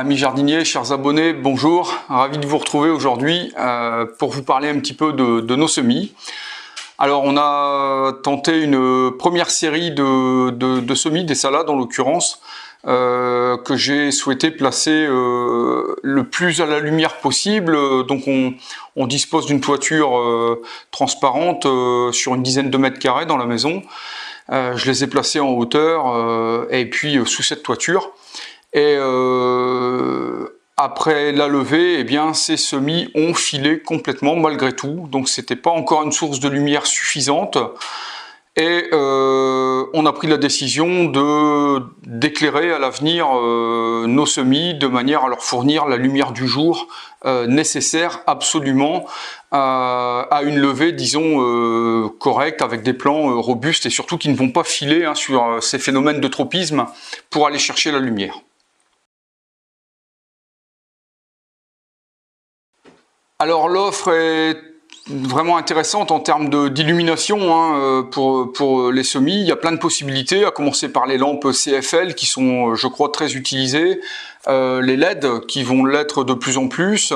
Amis jardiniers, chers abonnés, bonjour. Ravi de vous retrouver aujourd'hui euh, pour vous parler un petit peu de, nos semis. Alors on a tenté une première série de, semis, des salades en l'occurrence, euh, que j'ai souhaité placer euh, le plus à la lumière possible. Donc on, dispose d'une toiture transparente sur une dizaine de mètres carrés dans la maison. je les ai placés en hauteur et puis sous cette toiture. Et euh, après la levée, eh bien, ces semis ont filé complètement malgré tout. Donc c'était pas encore une source de lumière suffisante. Et euh, on a pris la décision de d'éclairer à l'avenir euh, nos semis de manière à leur fournir la lumière du jour nécessaire absolument à une levée, disons, correcte, avec des plants robustes et surtout qui ne vont pas filer hein, sur ces phénomènes de tropisme pour aller chercher la lumière. Alors l'offre est vraiment intéressante en termes d'illumination hein, euh, pour, pour les semis. Il y a plein de possibilités, à commencer par les lampes CFL qui sont, je crois, très utilisées, euh, les LED qui vont l'être de plus en plus.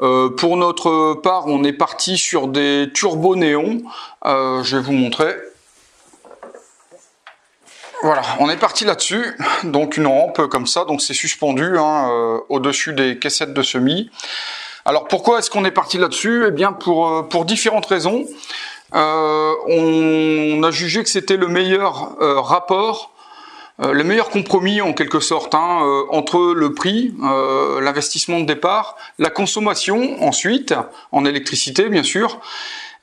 Euh, pour notre part, on est parti sur des turbo-néons. je vais vous montrer. Voilà, on est parti là-dessus. Donc une rampe comme ça, donc c'est suspendu hein, au-dessus des caissettes de semis. Alors pourquoi est-ce qu'on est parti là-dessus? Eh bien pour, euh, pour différentes raisons. Euh, on a jugé que c'était le meilleur euh, rapport, le meilleur compromis en quelque sorte hein, entre le prix, l'investissement de départ, la consommation ensuite, en électricité bien sûr,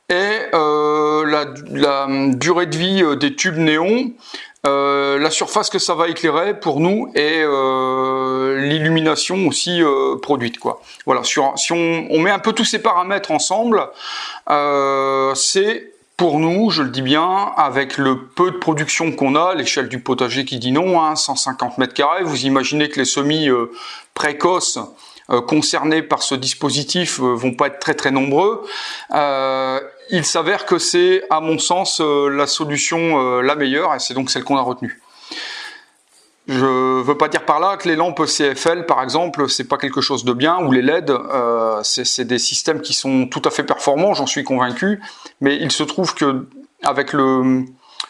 et la, la, durée de vie des tubes néons euh, la surface que ça va éclairer pour nous et euh, l'illumination aussi euh, produite quoi. Voilà, si on, met un peu tous ces paramètres ensemble, c'est pour nous, je le dis bien, avec le peu de production qu'on a, l'échelle du potager qui dit non, 150 hein, mètres carrés, vous imaginez que les semis précoces concernés par ce dispositif vont pas être très très nombreux il s'avère que c'est, à mon sens, euh, la solution euh, la meilleure, et c'est donc celle qu'on a retenue. Je veux pas dire par là que les lampes CFL, par exemple, c'est pas quelque chose de bien, ou les LED, euh, c'est des systèmes qui sont tout à fait performants, j'en suis convaincu, mais il se trouve que avec le,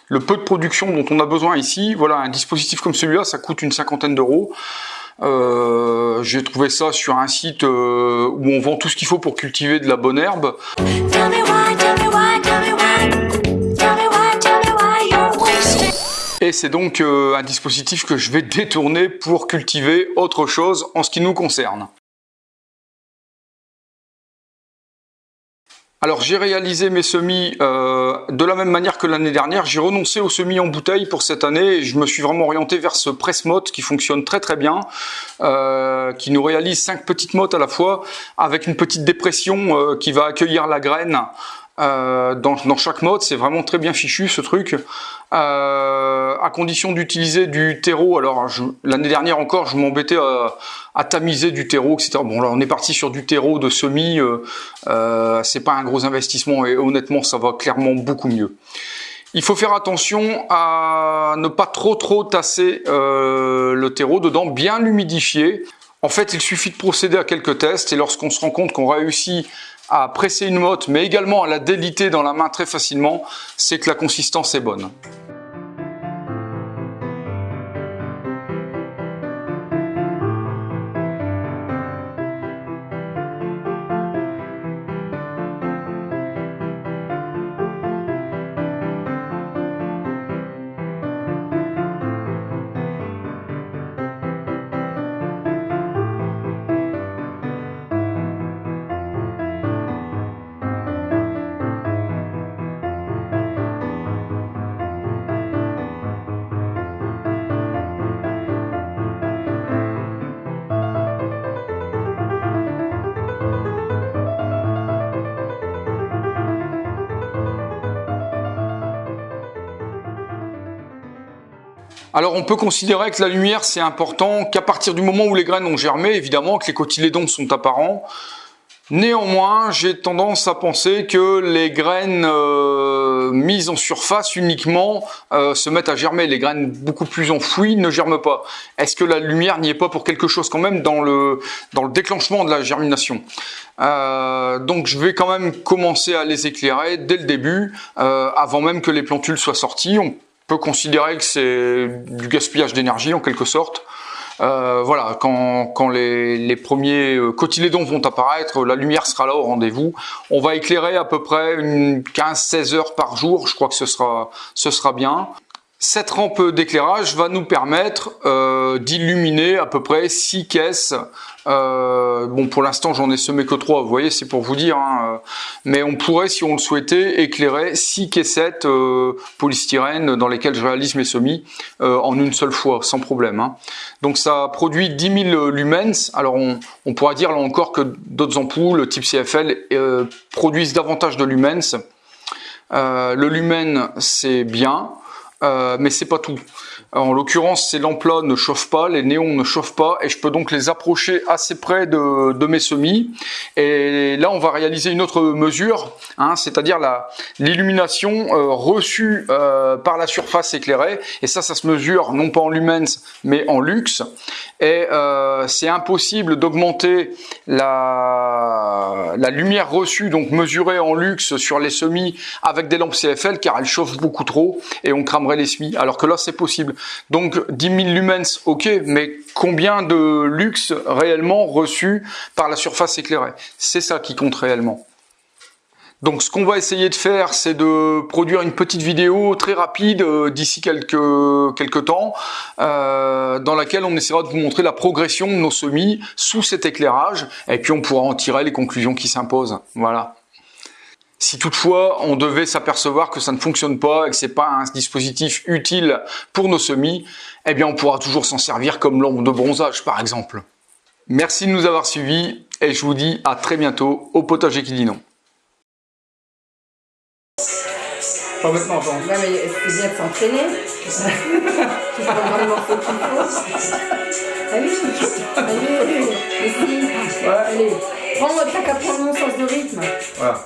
le peu de production dont on a besoin ici, voilà, un dispositif comme celui-là, ça coûte une cinquantaine d'euros. Euh, J'ai trouvé ça sur un site euh, où on vend tout ce qu'il faut pour cultiver de la bonne herbe. Et c'est donc euh, un dispositif que je vais détourner pour cultiver autre chose en ce qui nous concerne. Alors j'ai réalisé mes semis euh, de la même manière que l'année dernière. J'ai renoncé aux semis en bouteille pour cette année et je me suis vraiment orienté vers ce presse-motte qui fonctionne très très bien, euh, qui nous réalise cinq petites mottes à la fois avec une petite dépression euh, qui va accueillir la graine euh, dans, chaque mode, c'est vraiment très bien fichu ce truc. Euh, à condition d'utiliser du terreau, alors l'année dernière encore, je m'embêtais à, tamiser du terreau, etc. Bon là, on est parti sur du terreau de semis, euh, euh, c'est pas un gros investissement et honnêtement, ça va clairement beaucoup mieux. Il faut faire attention à ne pas trop trop tasser le terreau dedans, bien l'humidifier. En fait, il suffit de procéder à quelques tests et lorsqu'on se rend compte qu'on réussit à presser une motte, mais également à la déliter dans la main très facilement, c'est que la consistance est bonne. Alors on peut considérer que la lumière c'est important qu'à partir du moment où les graines ont germé, évidemment que les cotylédons sont apparents. Néanmoins, j'ai tendance à penser que les graines euh, mises en surface uniquement se mettent à germer. Les graines beaucoup plus enfouies ne germent pas. Est-ce que la lumière n'y est pas pour quelque chose quand même dans le, déclenchement de la germination? Donc je vais quand même commencer à les éclairer dès le début, avant même que les plantules soient sorties. Peut considérer que c'est du gaspillage d'énergie en quelque sorte. Euh, voilà, quand, quand les, les, premiers euh, cotylédons vont apparaître, la lumière sera là au rendez-vous. On va éclairer à peu près une 15-16 heures par jour, je crois que ce sera, ce sera bien. Cette rampe d'éclairage va nous permettre euh, d'illuminer à peu près 6 caisses. Euh, bon, pour l'instant, j'en ai semé que 3, vous voyez, c'est pour vous dire. Hein, euh, mais on pourrait, si on le souhaitait, éclairer 6 caissettes polystyrène dans lesquelles je réalise mes semis en une seule fois, sans problème. Hein. Donc ça produit 10 000 lumens. Alors on, on pourra dire là encore que d'autres ampoules type CFL produisent davantage de lumens. le lumen, c'est bien. Euh, mais c'est pas tout. En l'occurrence, ces lampes-là ne chauffent pas, les néons ne chauffent pas, et je peux donc les approcher assez près de, mes semis. Et là, on va réaliser une autre mesure, hein, c'est-à-dire l'illumination euh, reçue euh, par la surface éclairée. Et ça, ça se mesure non pas en lumens, mais en lux. Et c'est impossible d'augmenter la, la lumière reçue, donc mesurée en lux sur les semis avec des lampes CFL, car elles chauffent beaucoup trop et on crame les semis, alors que là c'est possible. Donc 10 000 lumens, ok, mais combien de luxe réellement reçu par la surface éclairée? C'est ça qui compte réellement. Donc ce qu'on va essayer de faire, c'est de produire une petite vidéo très rapide euh, d'ici quelques, quelques temps, euh, dans laquelle on essaiera de vous montrer la progression de nos semis sous cet éclairage, et puis on pourra en tirer les conclusions qui s'imposent. Voilà. Si toutefois on devait s'apercevoir que ça ne fonctionne pas et que c'est pas un dispositif utile pour nos semis, eh bien on pourra toujours s'en servir comme lampe de bronzage par exemple. Merci de nous avoir suivis et je vous dis à très bientôt au potager qui dit non. Pas maintenant. Non mais c'est bien de s'entraîner. tu prends vraiment le morceau qu'il faut. Allez, allez, allez. Ouais. Allez, prends, t'as qu'à prendre mon sens de rythme. Voilà.